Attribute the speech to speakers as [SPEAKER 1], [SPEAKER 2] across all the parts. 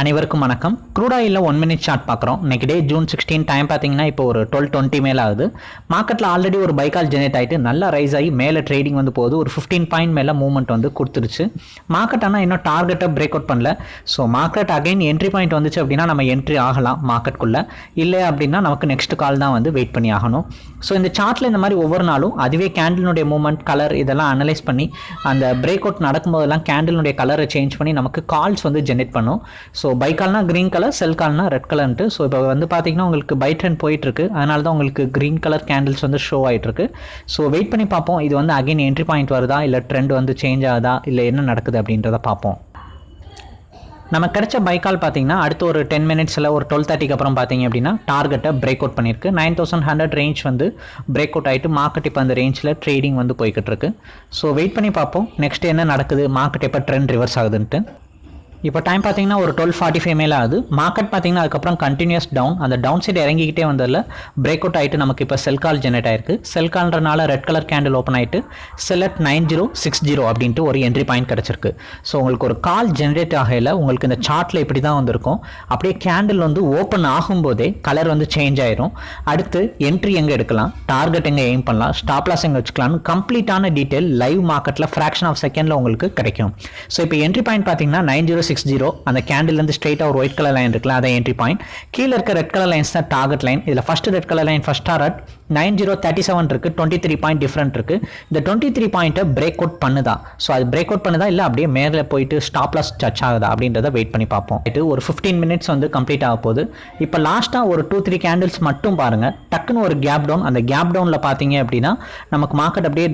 [SPEAKER 1] அனைவருக்கும் வணக்கம். Crude one minute chart பார்க்குறோம். இன்னைக்கு டே ஜூன் சிக்ஸ்டீன் டைம் பார்த்தீங்கன்னா இப்போ ஒரு டுவெல் டுவெண்ட்டி மேலே ஆகுது. மார்க்கெட்டில் ஆல்ரெடி ஒரு பைக்கால் ஜெனரேட் ஆகிட்டு நல்லா ரைஸ் ஆகி மேலே ட்ரேடிங் வந்து போகுது. ஒரு ஃபிஃப்டீன் பாயிண்ட் மேலே மூவ்மெண்ட் வந்து கொடுத்துருச்சு. மார்க்கெட் ஆனால் இன்னும் டார்கெட்டை பிரேக் அவுட் பண்ணல. So market again entry point வந்துச்சு அப்படின்னா நம்ம என்ட்ரி ஆகலாம் மார்க்கெட்டுக்குள்ளே இல்லை அப்படின்னா நமக்கு நெக்ஸ்ட் கால் தான் வந்து வெயிட் பண்ணி ஆகணும். ஸோ இந்த சார்ட்டில் இந்த மாதிரி ஒவ்வொரு நாளும் அதுவே கேண்டிலுடைய மூவ்மெண்ட் கலர் இதெல்லாம் அனலைஸ் பண்ணி அந்த பிரேக் அவுட் நடக்கும்போதெல்லாம் கேண்டிலுடைய கலரை சேஞ்ச் பண்ணி நமக்கு கால்ஸ் வந்து ஜென்ரேட் பண்ணும். ஸோ பை கால்னா க்ரீன் கலர் செல் கால்னா ரெட் கலர்ன்ட்டு ஸோ இப்போ வந்து பார்த்தீங்கன்னா உங்களுக்கு பை ட்ரெண்ட் போயிட்டுருக்கு. அதனால தான் உங்களுக்கு க்ரீன் கலர் கேண்டில்ஸ் வந்து ஷோ ஆகிட்டுருக்கு ஸோ வெயிட் பண்ணி பார்ப்போம். இது வந்து அகைன் என்ட்ரி பாயிண்ட் வருதா? இல்லை ட்ரெண்ட் வந்து சேஞ்ச் ஆகுதா? இல்லை என்ன நடக்குது அப்படின்றத பார்ப்போம். நம்ம கிடைச்ச பைக்கால் பார்த்தீங்கன்னா அடுத்து ஒரு டென் மினிட்ஸில் ஒரு டுவெல் தேர்ட்டிக்கு அப்புறம் பார்த்தீங்க அப்படின்னா டார்கெட்டை பிரேக் அவுட் பண்ணியிருக்கு. நைன் தௌசண்ட் ஹண்ட்ரட் ரேஞ்ச் வந்து பிரேக் அவுட் ஆகிட்டு மார்க்கெட் இப்போ அந்த ரேஞ்சில் ட்ரேடிங் வந்து போய்கிட்டு இருக்கு ஸோ வெயிட் பண்ணி பார்ப்போம். நெக்ஸ்ட் என்ன நடக்குது? மார்க்கெட் எப்போ ட்ரெண்ட் ரிவர்ஸ் ஆகுதுன்ட்டு. இப்போ டைம் பார்த்தீங்கன்னா ஒரு டுவெல் ஃபார்ட்டி ஃபைவ் மேலே ஆகுது. மார்க்கெட் பார்த்தீங்கன்னா அதுக்கப்புறம் கண்டினியூஸ் டவுன் அந்த டவுன் சைடு இறங்கிக்கிட்டே வந்ததில் பிரேக் அவுட் ஆகிட்டு நமக்கு இப்போ செல் கால் ஜெனரேட் ஆயிருக்கு. செல் கால்ன்றனால ரெட் கலர் கேண்டில் ஓப்பன் ஆகிட்டு sell at nine zero six zero அப்படின்ட்டு ஒரு என்ட்ரி பாயிண்ட் கிடச்சிருக்கு. ஸோ உங்களுக்கு ஒரு கால் ஜென்ரேட் ஆகையில் உங்களுக்கு இந்த சார்ட்டில் இப்படி தான் வந்திருக்கும். அப்படியே கேண்டில் வந்து ஓப்பன் ஆகும்போதே கலர் வந்து சேஞ்ச் ஆயிரும். அடுத்து என்ட்ரி எங்கே எடுக்கலாம்? டார்கெட் எங்கே எய்ம் பண்ணலாம்? ஸ்டாப் லாஸ் எங்கே வச்சுக்கலாம்னு கம்ப்ளீட்டான டீட்டெயில் லைவ் மார்க்கெட்டில் ஃப்ராக்ஷன் ஆஃப் செகண்டில் உங்களுக்கு கிடைக்கும். ஸோ இப்போ என்ட்ரி பாயிண்ட் பார்த்தீங்கன்னா நைன் ஜீரோ சிக்ஸ் ஜீரோ அந்த கேண்டில்லேருந்து ஸ்ட்ரெயிட்டாக ஒரு ஒயிட் கலர் லைன் இருக்குல்ல அதை என்ட்ரி பாயிண்ட் கீழே இருக்க ரெட் கலர் லைன்ஸ் தான் டார்கெட் லைன் இதில் first red colour line first target nine zero thirty seven இருக்குது டுவெண்ட்டி த்ரீ பாயிண்ட் டிஃப்ரெண்ட் இருக்குது இந்த டுவெண்ட்டி த்ரீ பாயிண்ட்டை பிரேக் அவுட் பண்ணுதா? ஸோ அது பிரேக் அவுட் பண்ணுதா? இல்லை அப்படியே மேலே போயிட்டு ஸ்டாப்லாஸ் டச் ஆகுதா? அப்படின்றத வெயிட் பண்ணி பார்ப்போம். இது ஒரு ஃபிஃப்டீன் மினிட்ஸ் வந்து கம்ப்ளீட் ஆக போகுது. இப்போ லாஸ்ட்டாக ஒரு டூ த்ரீ கேண்டில்ஸ் மட்டும் பாருங்கள் டக்குன்னு ஒரு கேப் டவுன் அந்த கேப் டவுனில் பார்த்தீங்க அப்படின்னா நமக்கு மார்க்கெட் அப்படியே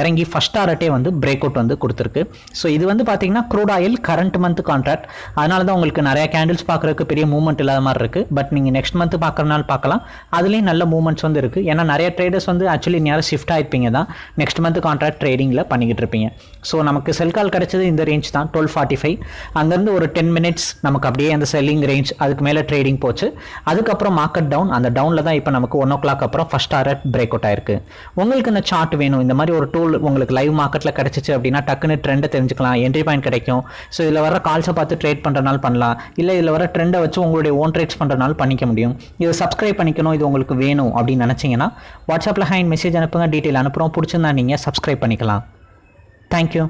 [SPEAKER 1] இறங்கி ஃபஸ்ட் டாரட்டே வந்து பிரேக் அவுட் வந்து கொடுத்துருக்கு. ஸோ இது வந்து பார்த்தீங்கன்னா crude oil current month contract அதனால தான் உங்களுக்கு நிறைய கேண்டில்ஸ் பார்க்குறதுக்கு பெரிய மூவ்மெண்ட் இல்லாத மாதிரி இருக்குது பட் நீங்கள் நெக்ஸ்ட் மந்த் பார்க்குறனால பார்க்கலாம். அதுலேயும் நல்ல மூவ்மெண்ட்ஸ் வந்து இருக்குது ஏன்னா நிறைய ட்ரேடர்ஸ் வந்து ஆக்சுவலி நேரம் ஷிஃப்ட் ஆயிருப்பீங்க தான். நெக்ஸ்ட் மந்த் கான்ட்ராக்ட் ட்ரேடிங்கில் பண்ணிக்கிட்டு இருப்பீங்க. ஸோ நமக்கு செல் கால் கிடைச்சது இந்த ரேஞ்ச் தான். டுவெல் ஃபார்ட்டி ஃபைவ் அங்கேருந்து ஒரு டென் மினிட்ஸ் நமக்கு அப்படியே அந்த செல்லிங் ரேஞ்ச் அதுக்கு மேலே ட்ரேடிங் போச்சு. அதுக்கப்புறம் மார்க்கெட் டவுன் அந்த டவுனில் தான் இப்போ நமக்கு ஒன் ஓ கிளாக் அப்புறம் ஃபஸ்ட் டாரட் பிரேக் அவுட் ஆயிருக்கு. உங்களுக்கு இந்த சார்ட் வேணும். இந்த மாதிரி ஒரு டூல் உங்களுக்கு லைவ் மார்க்கெட்டில் கிடச்சிச்சு அப்படின்னா டக்குன்னு ட்ரெண்டை தெரிஞ்சுக்கலாம். என்ட்ரி பாயிண்ட் கிடைக்கும். ஸோ இதில் வர கால்ஸை பார்த்து ட்ரேட் பண்ணுறனால பண்ணலாம். இல்லை இதில் வர ட்ரெண்டை வச்சு உங்களுடைய ஓன் ட்ரேட்ஸ் பண்ணுறனால பண்ணிக்க முடியும். இதை சப்ஸ்கிரைப் பண்ணிக்கணும் இது உங்களுக்கு வேணும் அப்படின்னு நினச்சிங்கன்னா வாட்ஸ்அப்பில் ஹேண்ட் மெசேஜ் அனுப்புங்க டீட்டெயில் அனுப்புகிறோம் பிடிச்சிருந்தா நீங்கள் சப்ஸ்கிரைப் பண்ணிக்கலாம். தேங்க்யூ